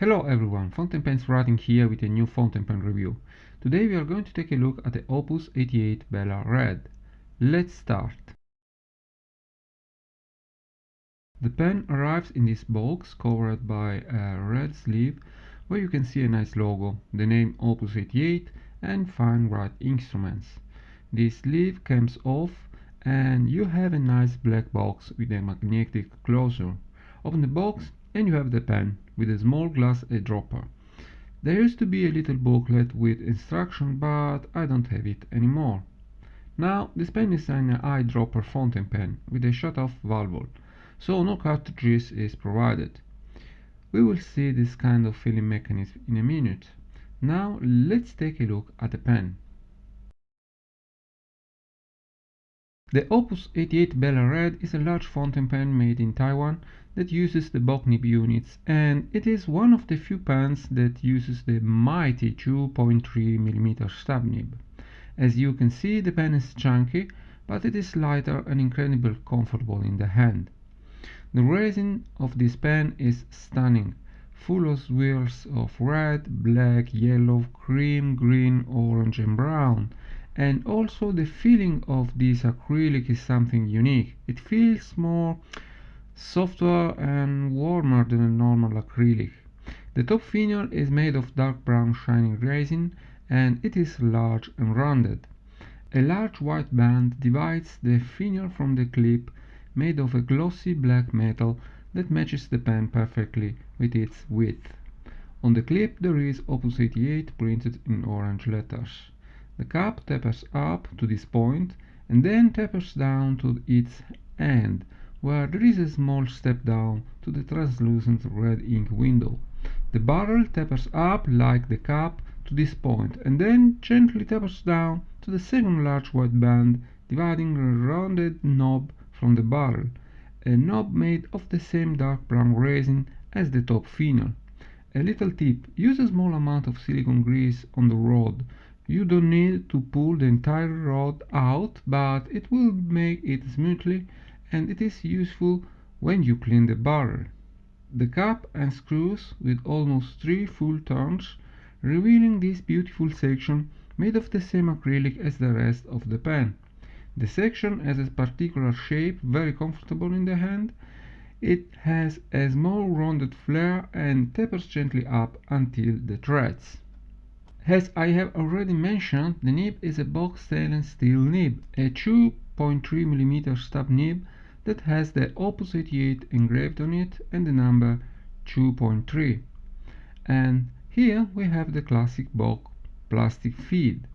Hello everyone, Fountain Pens Writing here with a new fountain pen review. Today we are going to take a look at the Opus 88 Bella Red. Let's start. The pen arrives in this box covered by a red sleeve where you can see a nice logo, the name Opus 88 and fine write instruments. This sleeve comes off and you have a nice black box with a magnetic closure. Open the box and you have the pen with a small glass eyedropper. There used to be a little booklet with instruction but I don't have it anymore. Now this pen is an eyedropper fountain pen with a shut-off valve, so no cartridges is provided. We will see this kind of filling mechanism in a minute. Now let's take a look at the pen. The Opus 88 Bella Red is a large fountain pen made in Taiwan that uses the Bock nib units and it is one of the few pens that uses the mighty 2.3mm stub nib. As you can see the pen is chunky but it is lighter and incredibly comfortable in the hand. The resin of this pen is stunning, full of swirls of red, black, yellow, cream, green, orange and brown and also the feeling of this acrylic is something unique. It feels more softer and warmer than a normal acrylic. The top finial is made of dark brown shining resin and it is large and rounded. A large white band divides the finial from the clip made of a glossy black metal that matches the pen perfectly with its width. On the clip there is Opus 88 printed in orange letters. The cap tapers up to this point and then tapers down to its end, where there is a small step down to the translucent red ink window. The barrel tapers up like the cap to this point and then gently tapers down to the second large white band dividing a rounded knob from the barrel, a knob made of the same dark brown resin as the top finial. A little tip, use a small amount of silicone grease on the rod you don't need to pull the entire rod out, but it will make it smoothly and it is useful when you clean the barrel. The cap unscrews with almost three full turns, revealing this beautiful section made of the same acrylic as the rest of the pen. The section has a particular shape, very comfortable in the hand. It has a small rounded flare and tapers gently up until the threads. As I have already mentioned, the nib is a Bock stainless steel nib, a 2.3mm stub nib that has the Opus 88 engraved on it and the number 2.3. And here we have the classic Bock plastic feed.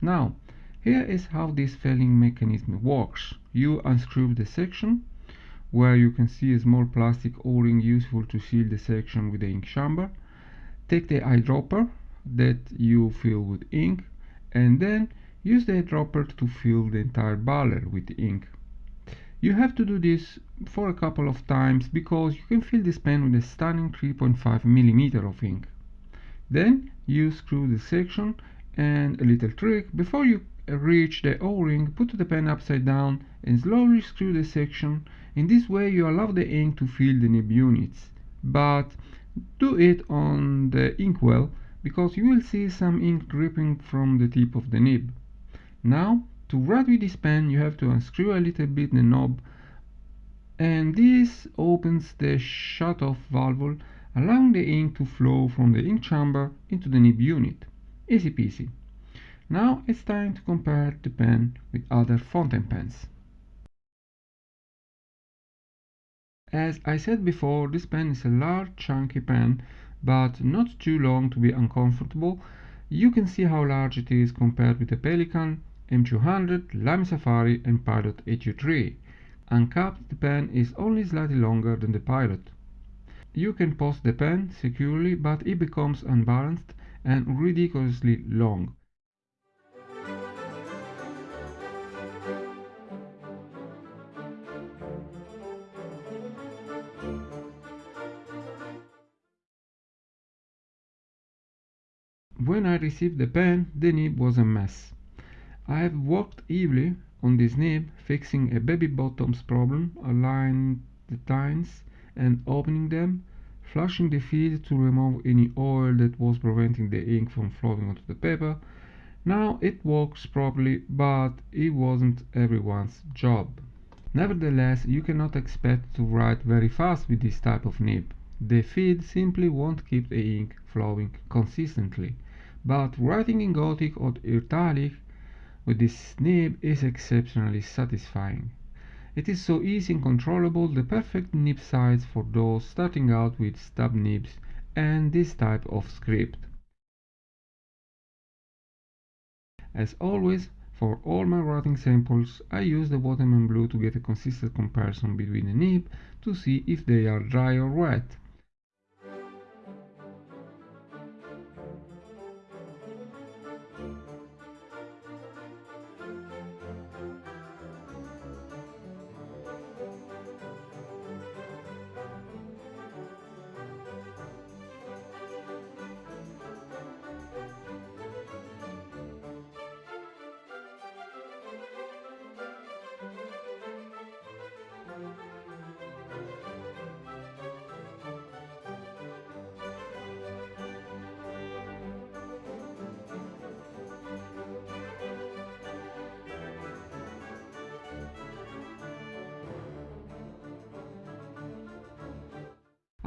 Now, here is how this filling mechanism works. You unscrew the section, where you can see a small plastic o-ring useful to seal the section with the ink chamber. Take the eyedropper that you fill with ink and then use the dropper to fill the entire barrel with ink. You have to do this for a couple of times because you can fill this pen with a stunning 3.5 mm of ink. Then you screw the section and a little trick, before you reach the o-ring, put the pen upside down and slowly screw the section. In this way you allow the ink to fill the nib units, but do it on the inkwell because you will see some ink dripping from the tip of the nib. Now, to write with this pen you have to unscrew a little bit the knob and this opens the shut-off valve allowing the ink to flow from the ink chamber into the nib unit. Easy peasy. Now it's time to compare the pen with other fountain pens. As I said before, this pen is a large chunky pen but not too long to be uncomfortable. You can see how large it is compared with the Pelikan, M200, Lamy Safari and Pilot AQ3. Uncapped, the pen is only slightly longer than the Pilot. You can post the pen securely, but it becomes unbalanced and ridiculously long. When I received the pen, the nib was a mess. I have worked heavily on this nib, fixing a baby bottoms problem, aligning the tines and opening them, flushing the feed to remove any oil that was preventing the ink from flowing onto the paper. Now it works properly, but it wasn't everyone's job. Nevertheless, you cannot expect to write very fast with this type of nib. The feed simply won't keep the ink flowing consistently. But writing in Gothic or Italic with this nib is exceptionally satisfying. It is so easy and controllable, the perfect nib size for those starting out with stub nibs and this type of script. As always, for all my writing samples, I use the Waterman blue to get a consistent comparison between the nib to see if they are dry or wet.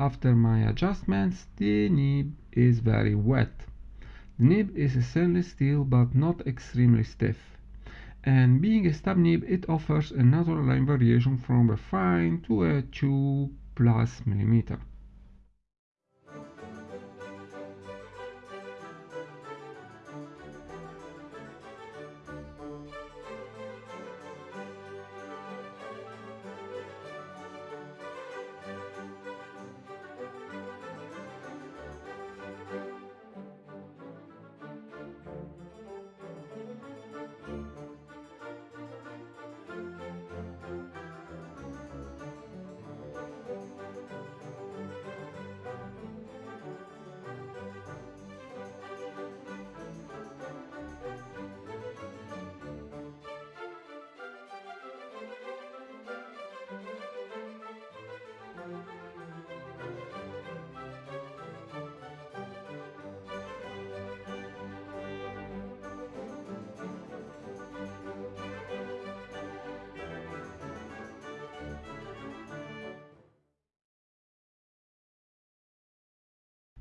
After my adjustments, the nib is very wet. The nib is a stainless steel but not extremely stiff. And being a stub nib, it offers a natural line variation from a fine to a 2 plus millimeter.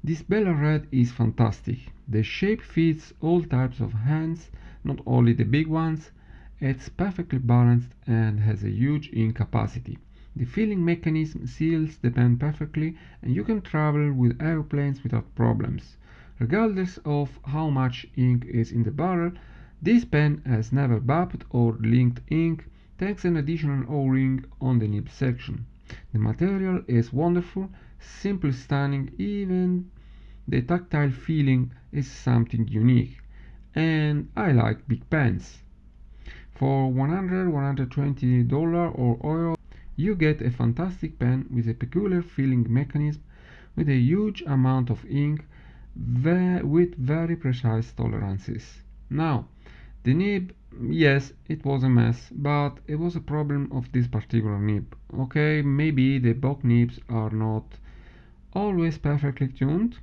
This Bella Red is fantastic. The shape fits all types of hands, not only the big ones. It's perfectly balanced and has a huge ink capacity. The filling mechanism seals the pen perfectly and you can travel with airplanes without problems. Regardless of how much ink is in the barrel, this pen has never bubbed or linked ink thanks an additional O-ring on the nib section. The material is wonderful, simply stunning even the tactile feeling is something unique and I like big pens. For 100 120 dollar or euro you get a fantastic pen with a peculiar filling mechanism with a huge amount of ink with very precise tolerances. Now, the nib, yes, it was a mess, but it was a problem of this particular nib. Okay, maybe the Bock nibs are not always perfectly tuned,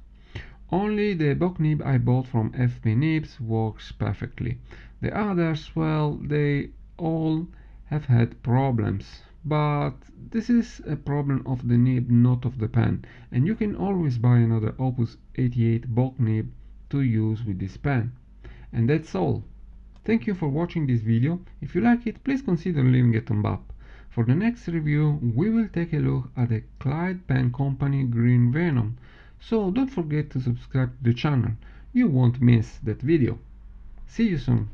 only the Bock nib I bought from FP Nibs works perfectly. The others, well, they all have had problems. But this is a problem of the nib, not of the pen. And you can always buy another Opus 88 Bock nib to use with this pen. And that's all. Thank you for watching this video. If you like it, please consider leaving a thumb up. For the next review, we will take a look at the Clyde Pen Company Green Venom. So don't forget to subscribe to the channel, you won't miss that video. See you soon.